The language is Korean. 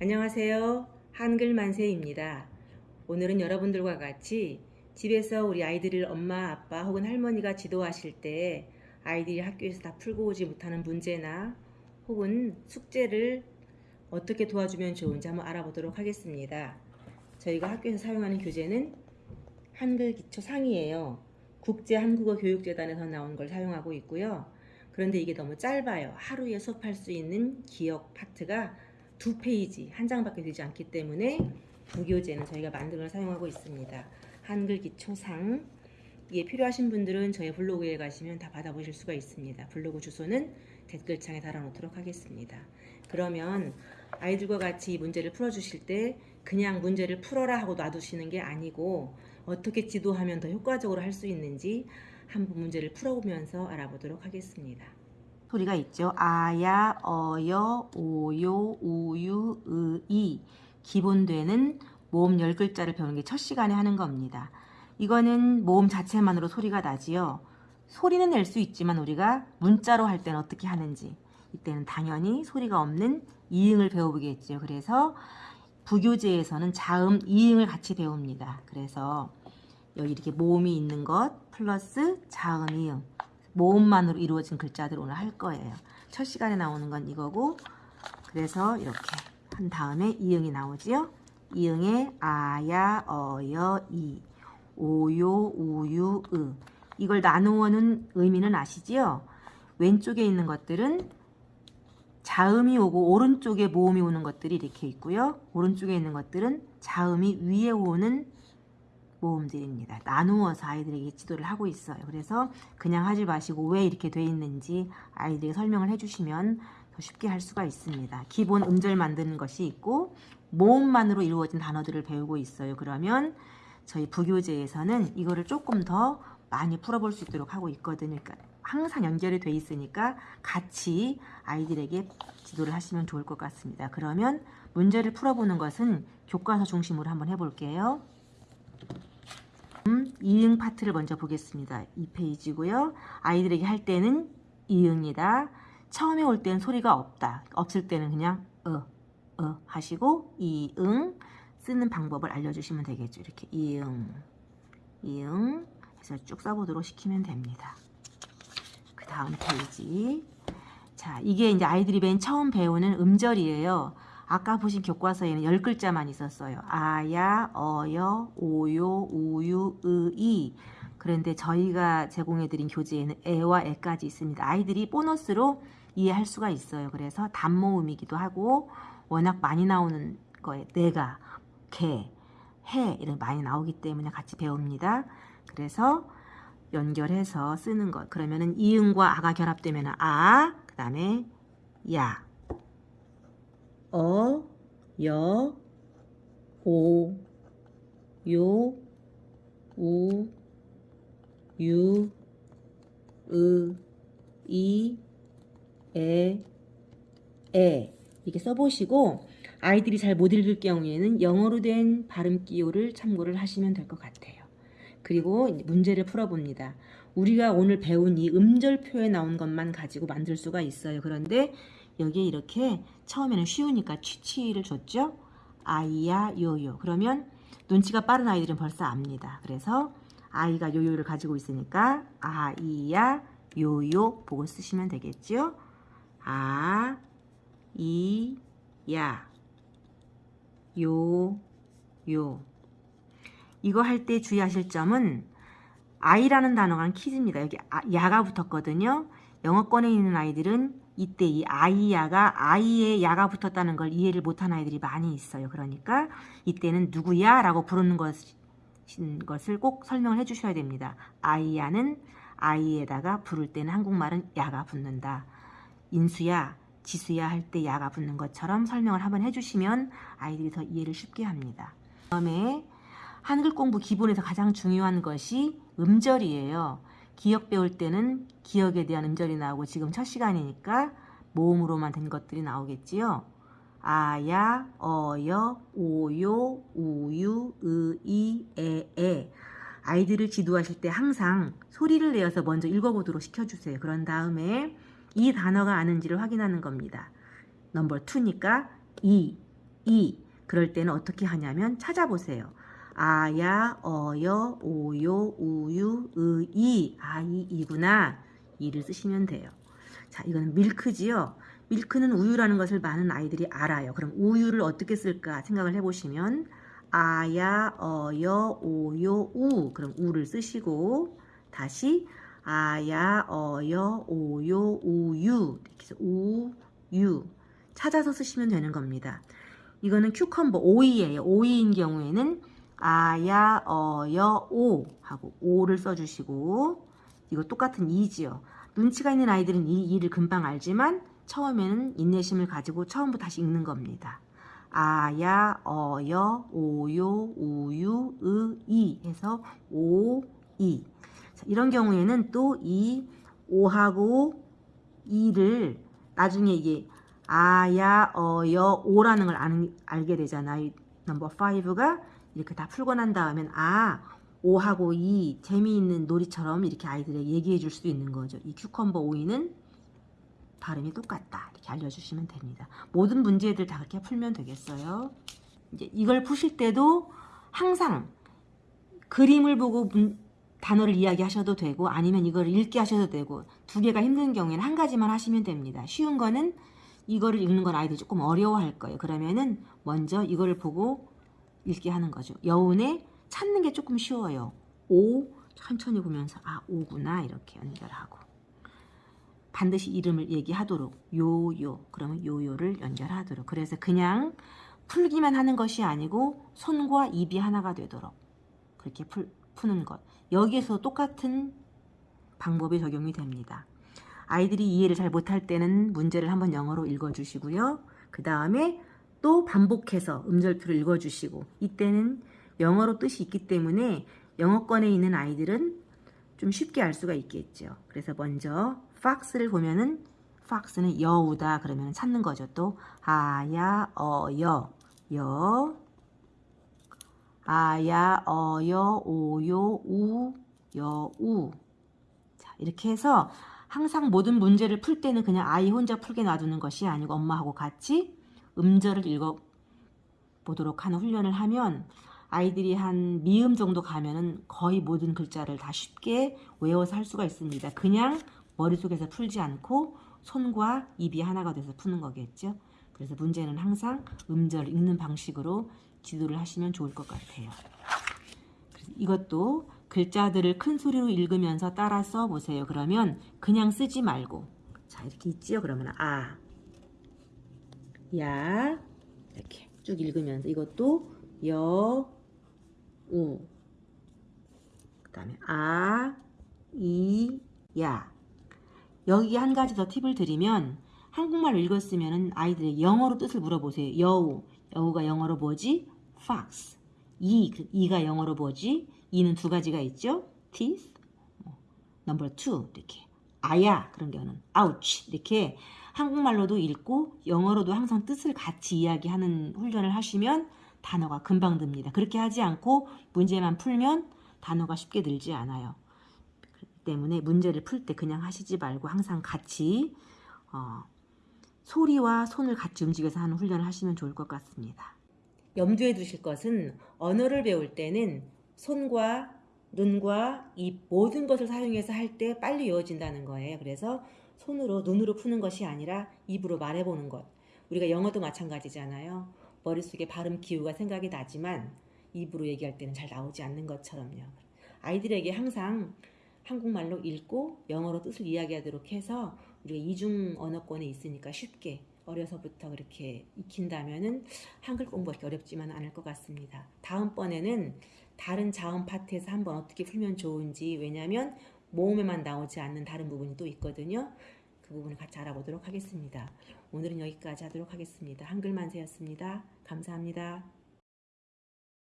안녕하세요. 한글 만세입니다. 오늘은 여러분들과 같이 집에서 우리 아이들을 엄마, 아빠 혹은 할머니가 지도하실 때 아이들이 학교에서 다 풀고 오지 못하는 문제나 혹은 숙제를 어떻게 도와주면 좋은지 한번 알아보도록 하겠습니다. 저희가 학교에서 사용하는 교재는 한글 기초 상이에요. 국제 한국어 교육재단에서 나온 걸 사용하고 있고요. 그런데 이게 너무 짧아요. 하루에 수업할 수 있는 기억 파트가 두 페이지, 한 장밖에 되지 않기 때문에 부교재는 저희가 만든 걸 사용하고 있습니다. 한글 기초상 이게 필요하신 분들은 저희 블로그에 가시면 다 받아보실 수가 있습니다. 블로그 주소는 댓글창에 달아놓도록 하겠습니다. 그러면 아이들과 같이 이 문제를 풀어주실 때 그냥 문제를 풀어라 하고 놔두시는 게 아니고 어떻게 지도하면 더 효과적으로 할 수 있는지 한번 문제를 풀어보면서 알아보도록 하겠습니다. 소리가 있죠. 아야, 어여, 오요, 우유, 의이 기본되는 모음 10글자를 배우는 게 첫 시간에 하는 겁니다. 이거는 모음 자체만으로 소리가 나지요. 소리는 낼 수 있지만 우리가 문자로 할 때는 어떻게 하는지 이때는 당연히 소리가 없는 이응을 배워보겠죠. 그래서 부교재에서는 자음, 이응을 같이 배웁니다. 그래서 여기 이렇게 모음이 있는 것 플러스 자음, 이응 모음만으로 이루어진 글자들 오늘 할 거예요. 첫 시간에 나오는 건 이거고 그래서 이렇게 한 다음에 이응이 나오지요. 이응에 아야, 어여, 이, 오요, 우유, 으 이걸 나누어는 의미는 아시지요? 왼쪽에 있는 것들은 자음이 오고 오른쪽에 모음이 오는 것들이 이렇게 있고요. 오른쪽에 있는 것들은 자음이 위에 오는 모음들입니다. 나누어서 아이들에게 지도를 하고 있어요. 그래서 그냥 하지 마시고 왜 이렇게 돼 있는지 아이들에게 설명을 해주시면 더 쉽게 할 수가 있습니다. 기본 음절 만드는 것이 있고 모음만으로 이루어진 단어들을 배우고 있어요. 그러면 저희 부교재에서는 이거를 조금 더 많이 풀어볼 수 있도록 하고 있거든요. 그러니까 항상 연결이 돼 있으니까 같이 아이들에게 지도를 하시면 좋을 것 같습니다. 그러면 문제를 풀어보는 것은 교과서 중심으로 한번 해볼게요. 음, 이응 파트를 먼저 보겠습니다. 2페이지고요. 아이들에게 할 때는 이응이다. 처음에 올 때는 소리가 없다. 없을 때는 그냥 어, 어 하시고 이응 쓰는 방법을 알려주시면 되겠죠. 이렇게 이응, 이응 해서 쭉 써보도록 시키면 됩니다. 그 다음 페이지. 자, 이게 이제 아이들이 맨 처음 배우는 음절이에요. 아까 보신 교과서에는 10글자만 있었어요. 아야, 어여, 오요, 우유, 의이. 그런데 저희가 제공해드린 교재에는 에와 에까지 있습니다. 아이들이 보너스로 이해할 수가 있어요. 그래서 단모음이기도 하고 워낙 많이 나오는 거에 내가, 개, 해 이런 많이 나오기 때문에 같이 배웁니다. 그래서 연결해서 쓰는 것. 그러면은 이응과 아가 결합되면 아, 그 다음에 야, 어, 여, 오, 요, 우, 유, 으, 이, 에, 에 이렇게 써보시고 아이들이 잘 못 읽을 경우에는 영어로 된 발음 기호를 참고를 하시면 될 것 같아요. 그리고 문제를 풀어봅니다. 우리가 오늘 배운 이 음절 표에 나온 것만 가지고 만들 수가 있어요. 그런데 여기에 이렇게 처음에는 쉬우니까 취취를 줬죠. 아이야 요요. 그러면 눈치가 빠른 아이들은 벌써 압니다. 그래서 아이가 요요를 가지고 있으니까 아이야 요요 보고 쓰시면 되겠죠. 아, 이, 야, 요, 요. 이거 할 때 주의하실 점은 아이라는 단어가 키즈입니다. 여기 아, 야가 붙었거든요. 영어권에 있는 아이들은 이때 이 아이야가 아이의 야가 붙었다는 걸 이해를 못한 아이들이 많이 있어요. 그러니까 이때는 누구야? 라고 부르는 것, 것을 꼭 설명을 해주셔야 됩니다. 아이야는 아이에다가 부를 때는 한국말은 야가 붙는다. 인수야, 지수야 할 때 야가 붙는 것처럼 설명을 한번 해주시면 아이들이 더 이해를 쉽게 합니다. 다음에 한글 공부 기본에서 가장 중요한 것이 음절이에요. 기억 배울 때는 기억에 대한 음절이 나오고 지금 첫 시간이니까 모음으로만 된 것들이 나오겠지요. 아야, 어여, 오요, 우유, 의이, 에에 아이들을 지도하실 때 항상 소리를 내어서 먼저 읽어보도록 시켜주세요. 그런 다음에 이 단어가 아는지를 확인하는 겁니다. 넘버 2니까 이, 이. 그럴 때는 어떻게 하냐면 찾아보세요. 아야, 어여, 오요, 우유, 의, 이. 아, 이, 이구나. 이를 쓰시면 돼요. 자, 이거는 밀크지요. 밀크는 우유라는 것을 많은 아이들이 알아요. 그럼 우유를 어떻게 쓸까 생각을 해보시면 아야, 어여, 오요, 우. 그럼 우를 쓰시고 다시 아야, 어여, 오요, 우유. 이렇게 해서 우유. 찾아서 쓰시면 되는 겁니다. 이거는 큐컴버 오이예요. 오이인 경우에는 아야, 어여, 오 하고 오를 써주시고 이거 똑같은 이지요. 눈치가 있는 아이들은 이 이를 금방 알지만 처음에는 인내심을 가지고 처음부터 다시 읽는 겁니다. 아야, 어여, 오요, 우유, 의, 이 해서 오, 이. 자, 이런 경우에는 또 이 오하고 이를 나중에 이게 아야, 어여, 오라는 걸 아는, 알게 되잖아요. 넘버 5가 이렇게 다 풀고 난 다음엔 아, 오하고 이 재미있는 놀이처럼 이렇게 아이들에게 얘기해 줄 수 있는 거죠. 이 큐컴버 오이는 발음이 똑같다. 이렇게 알려주시면 됩니다. 모든 문제들 다 그렇게 풀면 되겠어요. 이제 이걸 푸실 때도 항상 그림을 보고 문- 단어를 이야기하셔도 되고 아니면 이걸 읽게 하셔도 되고 두 개가 힘든 경우에는 한 가지만 하시면 됩니다. 쉬운 거는 이거를 읽는 건 아이들이 조금 어려워할 거예요. 그러면은 먼저 이거를 보고 읽게 하는 거죠. 여운에 찾는 게 조금 쉬워요. 오 천천히 보면서 아 오구나 이렇게 연결하고 반드시 이름을 얘기하도록 요요 그러면 요요를 연결하도록 그래서 그냥 풀기만 하는 것이 아니고 손과 입이 하나가 되도록 그렇게 풀, 푸는 것 여기에서 똑같은 방법이 적용이 됩니다. 아이들이 이해를 잘 못할 때는 문제를 한번 영어로 읽어주시고요. 그 다음에 또 반복해서 음절표를 읽어주시고 이때는 영어로 뜻이 있기 때문에 영어권에 있는 아이들은 좀 쉽게 알 수가 있겠죠. 그래서 먼저 fox를 보면은 fox는 여우다 그러면 찾는 거죠. 또 아야 어여 여 아야 어여 오요 우 여우 자 이렇게 해서 항상 모든 문제를 풀 때는 그냥 아이 혼자 풀게 놔두는 것이 아니고 엄마하고 같이 음절을 읽어 보도록 하는 훈련을 하면 아이들이 한 미음 정도 가면은 거의 모든 글자를 다 쉽게 외워서 할 수가 있습니다. 그냥 머릿속에서 풀지 않고 손과 입이 하나가 돼서 푸는 거겠죠. 그래서 문제는 항상 음절 읽는 방식으로 지도를 하시면 좋을 것 같아요. 이것도 글자들을 큰 소리로 읽으면서 따라 써보세요. 그러면 그냥 쓰지 말고 자 이렇게 있지요. 그러면 아, 야 이렇게 쭉 읽으면서 이것도 여, 우. 그 다음에 아, 이, 야. 여기 한 가지 더 팁을 드리면 한국말로 읽었으면 아이들의 영어로 뜻을 물어보세요. 여우. 여우가 영어로 뭐지? fox. 이, 그 이가 영어로 뭐지? 이는 두 가지가 있죠. teeth. number two. 이렇게. 아야. 그런 경우는 ouch. 이렇게 한국말로도 읽고 영어로도 항상 뜻을 같이 이야기하는 훈련을 하시면 단어가 금방 듭니다. 그렇게 하지 않고 문제만 풀면 단어가 쉽게 늘지 않아요. 때문에 문제를 풀 때 그냥 하시지 말고 항상 같이 어, 소리와 손을 같이 움직여서 하는 훈련을 하시면 좋을 것 같습니다. 염두에 두실 것은 언어를 배울 때는 손과 눈과 입 모든 것을 사용해서 할 때 빨리 외워진다는 거예요. 그래서 손으로 눈으로 푸는 것이 아니라 입으로 말해보는 것. 우리가 영어도 마찬가지잖아요. 머릿속에 발음 기호가 생각이 나지만 입으로 얘기할 때는 잘 나오지 않는 것처럼요. 아이들에게 항상 한국말로 읽고 영어로 뜻을 이야기하도록 해서 우리가 이중 언어권에 있으니까 쉽게 어려서부터 그렇게 익힌다면은 한글 공부하기 어렵지만 않을 것 같습니다. 다음번에는 다른 자음 파트에서 한번 어떻게 풀면 좋은지 왜냐하면 모음에만 나오지 않는 다른 부분이 또 있거든요. 그 부분을 같이 알아보도록 하겠습니다. 오늘은 여기까지 하도록 하겠습니다. 한글 만세였습니다. 감사합니다.